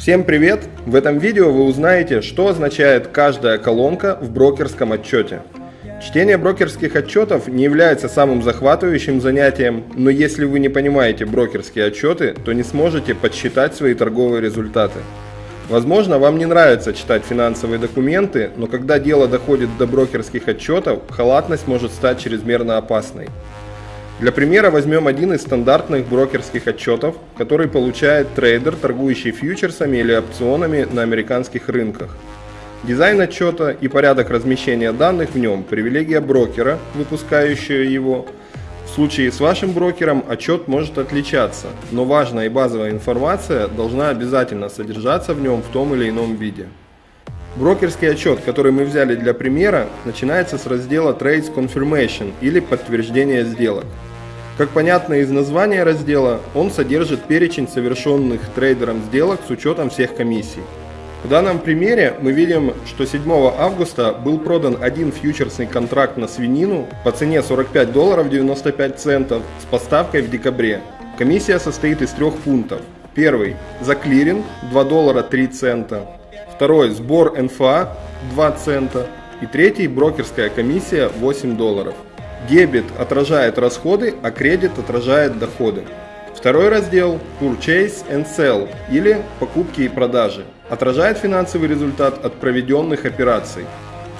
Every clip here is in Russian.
Всем привет! В этом видео вы узнаете, что означает каждая колонка в брокерском отчете. Чтение брокерских отчетов не является самым захватывающим занятием, но если вы не понимаете брокерские отчеты, то не сможете подсчитать свои торговые результаты. Возможно, вам не нравится читать финансовые документы, но когда дело доходит до брокерских отчетов, халатность может стать чрезмерно опасной. Для примера возьмем один из стандартных брокерских отчетов, который получает трейдер, торгующий фьючерсами или опционами на американских рынках. Дизайн отчета и порядок размещения данных в нем – привилегия брокера, выпускающего его. В случае с вашим брокером отчет может отличаться, но важная и базовая информация должна обязательно содержаться в нем в том или ином виде. Брокерский отчет, который мы взяли для примера, начинается с раздела Trades Confirmation или подтверждение сделок. Как понятно из названия раздела, он содержит перечень совершенных трейдером сделок с учетом всех комиссий. В данном примере мы видим, что 7 августа был продан один фьючерсный контракт на свинину по цене 45 долларов 95 центов с поставкой в декабре. Комиссия состоит из трех пунктов. Первый – за клиринг 2 доллара 3 цента. Второй – сбор НФА 2 цента. И третий – брокерская комиссия 8 долларов. Дебет отражает расходы, а кредит отражает доходы. Второй раздел Purchase and Sell или покупки и продажи отражает финансовый результат от проведенных операций.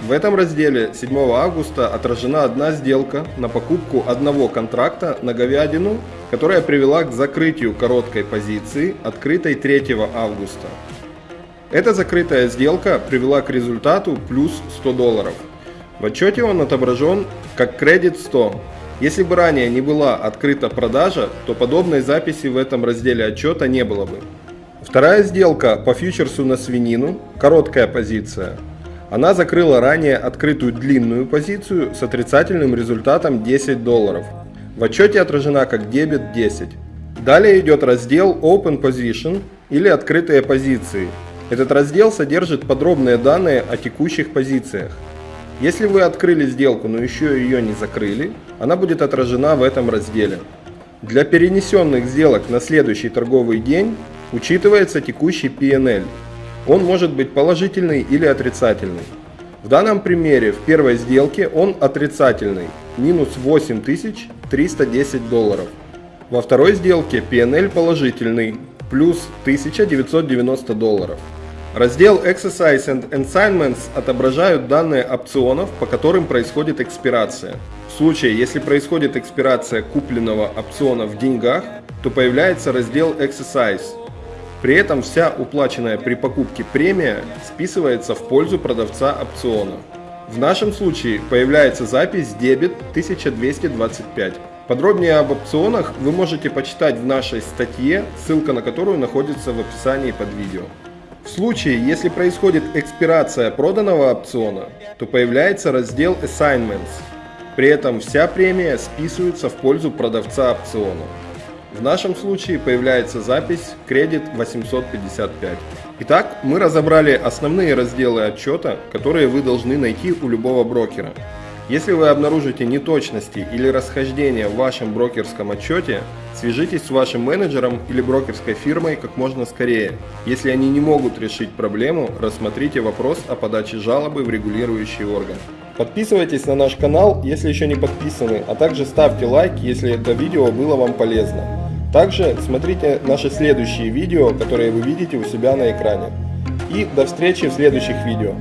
В этом разделе 7 августа отражена одна сделка на покупку одного контракта на говядину, которая привела к закрытию короткой позиции, открытой 3 августа. Эта закрытая сделка привела к результату плюс 100 долларов. В отчете он отображен как кредит 100. Если бы ранее не была открыта продажа, то подобной записи в этом разделе отчета не было бы. Вторая сделка по фьючерсу на свинину, короткая позиция. Она закрыла ранее открытую длинную позицию с отрицательным результатом 10 долларов. В отчете отражена как дебет 10. Далее идет раздел Open Position или открытые позиции. Этот раздел содержит подробные данные о текущих позициях. Если вы открыли сделку, но еще ее не закрыли, она будет отражена в этом разделе. Для перенесенных сделок на следующий торговый день учитывается текущий PNL. Он может быть положительный или отрицательный. В данном примере в первой сделке он отрицательный, минус 8310 долларов. Во второй сделке PNL положительный, плюс 1990 долларов. Раздел Exercise and Assignments отображают данные опционов, по которым происходит экспирация. В случае, если происходит экспирация купленного опциона в деньгах, то появляется раздел Exercise. При этом вся уплаченная при покупке премия списывается в пользу продавца опциона. В нашем случае появляется запись дебет 1225. Подробнее об опционах вы можете почитать в нашей статье, ссылка на которую находится в описании под видео. В случае, если происходит экспирация проданного опциона, то появляется раздел Assignments. При этом вся премия списывается в пользу продавца опциона. В нашем случае появляется запись кредит 855. Итак, мы разобрали основные разделы отчета, которые вы должны найти у любого брокера. Если вы обнаружите неточности или расхождения в вашем брокерском отчете, свяжитесь с вашим менеджером или брокерской фирмой как можно скорее. Если они не могут решить проблему, рассмотрите вопрос о подаче жалобы в регулирующий орган. Подписывайтесь на наш канал, если еще не подписаны, а также ставьте лайк, если это видео было вам полезно. Также смотрите наши следующие видео, которые вы видите у себя на экране. И до встречи в следующих видео.